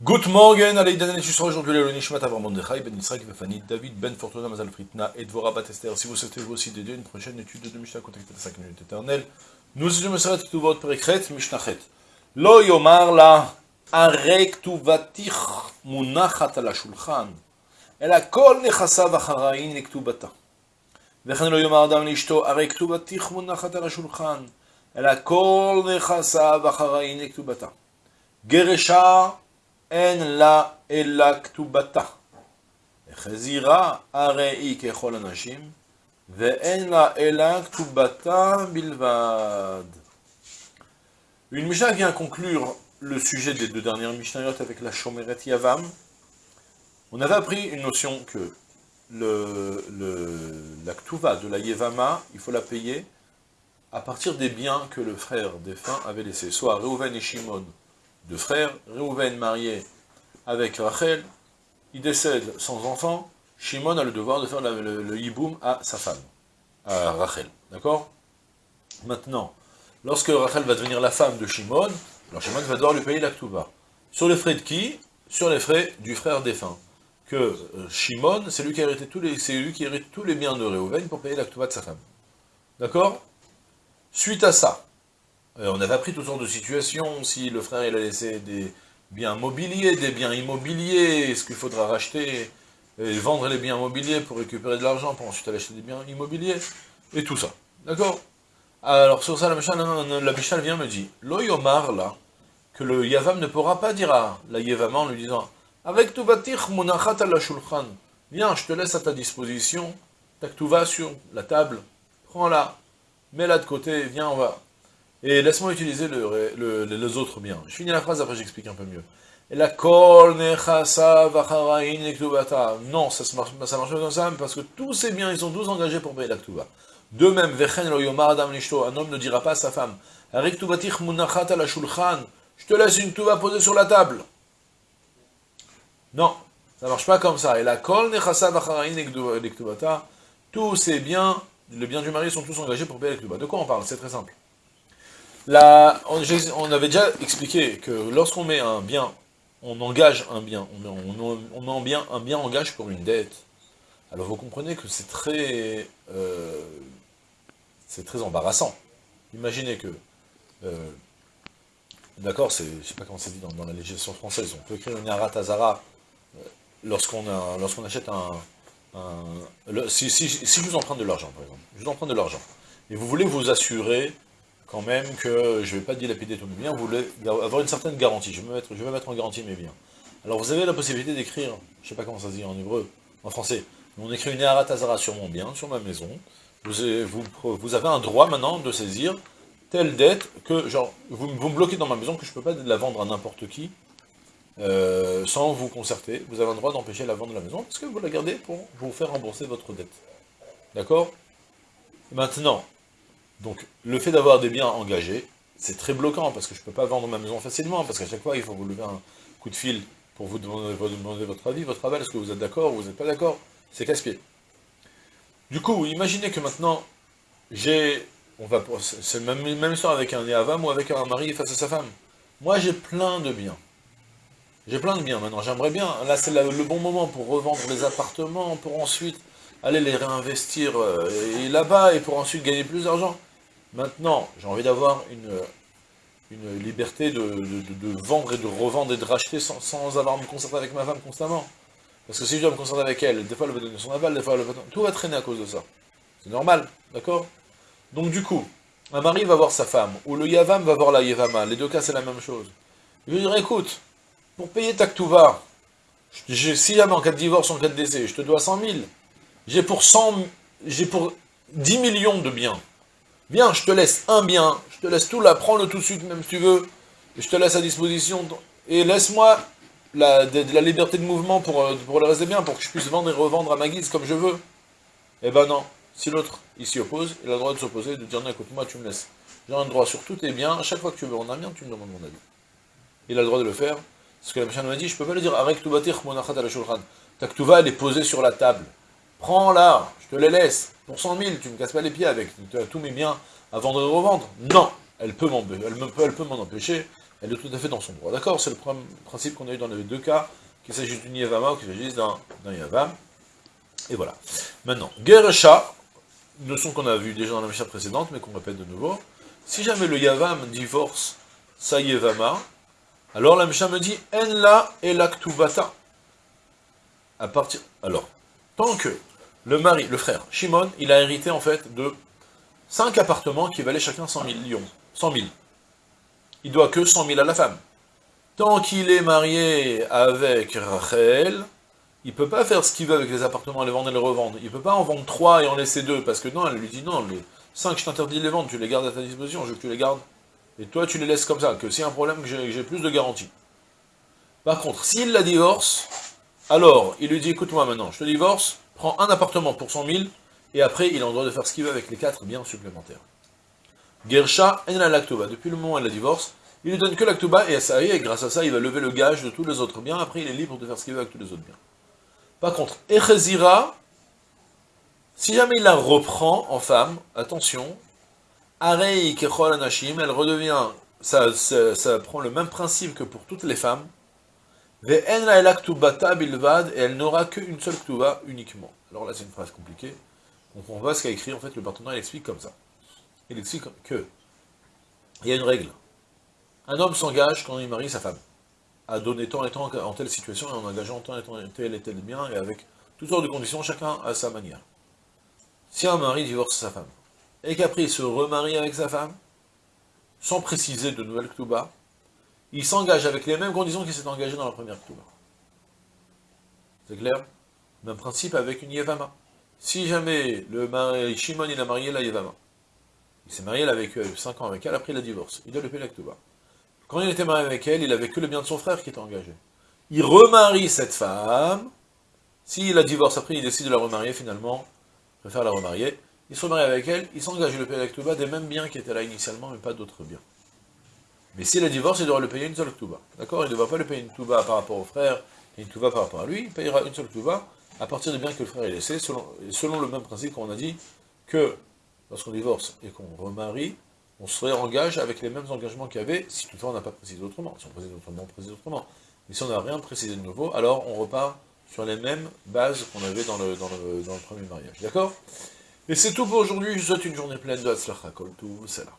Good morning, allez, Dan, tu seras aujourd'hui le Nishmat Avram Mordechai, Ben Israël, Fanny, David, Ben Fortuna, Mazal Fritna, et Dvora Batester. Si vous souhaitez vous aussi d'aider une prochaine étude de Mishnah, contactez la 5 minutes éternelles. Nous sommes Meseret Ktuvot Perekret, Mishnachet. Lo yomar la, arek tuvatich munachat ala shulchan, אלא כל נכסיו אחראין לכתובתה. וכן לא יאמר אדם לאשתו, הרי כתובתך מונחת על השולחן, אלא כל נכסיו אחראין לכתובתה. גרשה אין לה אלא כתובתה. וחזירה הרי היא ככל הנשים, ואין לה אלא כתובתה בלבד. Une Mishnah vient conclure le sujet des deux dernières Mishnayot avec la Shomeret Yavam. On avait appris une notion que le, le, la Ktuva de la Yevama, il faut la payer à partir des biens que le frère défunt avait laissés, soit Reuven et Shimon, deux frères, Reuven marié avec Rachel, il décède sans enfant, Shimon a le devoir de faire le, hiboum à sa femme, à Rachel, d'accord? Maintenant, lorsque Rachel va devenir la femme de Shimon, alors Shimon va devoir lui payer la. Sur les frais de qui? Sur les frais du frère défunt. Que euh, Shimon, c'est lui qui hérite tous les, lui qui hérite tous les biens de Reuven pour payer la de sa femme. D'accord? Suite à ça, on avait appris toutes sortes de situations, si le frère il a laissé des biens mobiliers, des biens immobiliers, est-ce qu'il faudra racheter, et vendre les biens mobiliers pour récupérer de l'argent, pour ensuite aller acheter des biens immobiliers, et tout ça. D'accord? Alors sur ça, la Mishnah, la vient me dit, l'oyomar là, que le Yavam ne pourra pas dire à la Yevama en lui disant, avec tout batir munachat la shulchan, viens, je te laisse à ta disposition, ta vas sur la table, prends-la, mets-la de côté, viens, on va. Et laisse-moi utiliser le, le, les autres biens. Je finis la phrase, après j'explique un peu mieux. Non, ça, marche, ça marche pas comme ça, parce que tous ces biens, ils sont tous engagés pour payer la ktuba. De même, un homme ne dira pas à sa femme, je te laisse une ktuba posée sur la table. Non, ça marche pas comme ça. Et la kol tous ces biens, les biens du mari sont tous engagés pour payer la ktuba. De quoi on parle? C'est très simple. On, avait déjà expliqué que lorsqu'on met un bien, on engage un bien, on, on, on met en bien, un bien engage pour une dette. Alors vous comprenez que c'est très, euh, c'est très embarrassant. Imaginez que, euh, d'accord, c'est, je sais pas comment c'est dit dans, la législation française, on peut écrire une arat azara euh, lorsqu'on lorsqu'on achète un, si, si, je vous emprunte de l'argent, par exemple, je vous emprunte de l'argent, et vous voulez vous assurer quand même que je ne vais pas dilapider tous mes biens, vous voulez avoir une certaine garantie, je vais, mettre, je vais mettre en garantie mes biens. Alors vous avez la possibilité d'écrire, je ne sais pas comment ça se dit en hébreu, en français, on écrit une Eratazara sur mon bien, sur ma maison, vous avez, un droit maintenant de saisir telle dette que, genre, vous, vous me bloquez dans ma maison, que je ne peux pas la vendre à n'importe qui, euh, sans vous concerter, vous avez un droit d'empêcher la vente de la maison, parce que vous la gardez pour vous faire rembourser votre dette. D'accord? Maintenant, donc, le fait d'avoir des biens engagés, c'est très bloquant, parce que je ne peux pas vendre ma maison facilement, parce qu'à chaque fois, il faut vous lever un coup de fil pour vous demander, votre avis, votre aval, est-ce que vous êtes d'accord ou vous n'êtes pas d'accord C'est casse-pied. Du coup, imaginez que maintenant, j'ai... on va C'est la même, même histoire avec un Yavam ou avec un mari face à sa femme. Moi, j'ai plein de biens. J'ai plein de biens maintenant, j'aimerais bien, là c'est le bon moment pour revendre les appartements, pour ensuite aller les réinvestir euh, là-bas et pour ensuite gagner plus d'argent. Maintenant, j'ai envie d'avoir une, une liberté de, de, vendre et de revendre et de racheter sans, sans, avoir à me concerter avec ma femme constamment. Parce que si je dois me concerter avec elle, des fois elle va donner son aval, des fois elle va... Tout va traîner à cause de ça. C'est normal, d'accord? Donc du coup, un mari va voir sa femme, ou le yavam va voir la yavama, les deux cas c'est la même chose. Je lui dire, écoute, pour payer ta ktuva, si jamais en cas de divorce, en cas de décès, je te dois 100 000, j'ai pour 100, j'ai pour 10 millions de biens. Viens, je te laisse un bien, je te laisse tout là, prends-le tout de suite, même si tu veux, et je te laisse à disposition, et laisse-moi la, liberté de mouvement pour, euh, pour le reste des biens, pour que je puisse vendre et revendre à ma guise comme je veux. Eh ben non, si l'autre, il s'y oppose, il a le droit de s'opposer, de dire non, écoute, moi tu me laisses. J'ai un droit sur tous tes biens, à chaque fois que tu veux rendre un bien, tu me demandes mon avis. Il a le droit de le faire, parce que la machine m'a dit, je peux pas le dire, arrête tout bâtir, monachat à la shulchan. Ta elle est posée sur la table. Prends-la, je te les laisse, pour 100 000, tu me casses pas les pieds avec, tu as tous mes biens à vendre et revendre. Non, elle peut m'en elle peut, peut empêcher, elle est tout à fait dans son droit. D'accord? C'est le principe qu'on a eu dans les deux cas, qu'il s'agisse d'une Yavama ou qu'il s'agisse d'un Yavam. Et voilà. Maintenant, Geresha, une notion qu'on a vue déjà dans la Mishnah précédente, mais qu'on répète de nouveau. Si jamais le Yavam divorce sa Yevama, alors la Mishnah me dit En la et l'aktubata. À partir. Alors, tant que le mari, le frère, Shimon, il a hérité en fait de cinq appartements qui valaient chacun 100 millions. 100 000. Il doit que 100 000 à la femme. Tant qu'il est marié avec Rachel, il peut pas faire ce qu'il veut avec les appartements, les vendre et les revendre. Il peut pas en vendre trois et en laisser deux, parce que non, elle lui dit non, les cinq, je t'interdis de les vendre, tu les gardes à ta disposition, je veux que tu les gardes. Et toi, tu les laisses comme ça, que a un problème, que j'ai plus de garantie. Par contre, s'il la divorce, alors, il lui dit, écoute-moi maintenant, je te divorce, prends un appartement pour 100 000, et après, il a le droit de faire ce qu'il veut avec les quatre biens supplémentaires. Gersha en la lactoba. Depuis le moment où elle divorce, il lui donne que l'actoba, et ça y est, grâce à ça, il va lever le gage de tous les autres biens, après il est libre de faire ce qu'il veut avec tous les autres biens. Par contre, Echezira, si jamais il la reprend en femme, attention, Arei Kechol Anashim, elle redevient, ça, ça, prend le même principe que pour toutes les femmes, et elle n'aura qu'une seule ktuba uniquement. Alors là, c'est une phrase compliquée. On voit ce qu'a écrit, en fait, le partenaire, il explique comme ça. Il explique que, il y a une règle. Un homme s'engage quand il marie sa femme à donner tant et tant en telle situation, et en engageant tant et tant tel et tel bien, et avec toutes sortes de conditions, chacun à sa manière. Si un mari divorce sa femme, et qu'après il se remarie avec sa femme, sans préciser de nouvelles ktouba, il s'engage avec les mêmes conditions qu'il s'est engagé dans la première ktouba. C'est clair? Même principe avec une yevama. Si jamais le mari, Shimon il a marié la yevama, il s'est marié, avec vécu 5 ans avec elle, après il a divorce, il doit le payer la. Quand il était marié avec elle, il avait que le bien de son frère qui était engagé. Il remarie cette femme. S'il a divorce après, il décide de la remarier finalement, préfère la remarier. Il se remarie avec elle, il s'engage le payer avec des mêmes biens qui étaient là initialement, mais pas d'autres biens. Mais s'il a divorce, il devra le payer une seule Touba. D'accord? Il ne devra pas le payer une Touba par rapport au frère et une Touba par rapport à lui. Il payera une seule Touba à partir des biens que le frère a laissés, selon, le même principe qu'on a dit que lorsqu'on divorce et qu'on remarie, on se réengage avec les mêmes engagements qu'il y avait, si toutefois on n'a pas précisé autrement. Si on précise autrement, on précise autrement. Mais si on n'a rien précisé de nouveau, alors on repart sur les mêmes bases qu'on avait dans le, premier mariage. D'accord? Et c'est tout pour aujourd'hui. Je vous souhaite une journée pleine de Hatzlacha Kol tout, c'est là.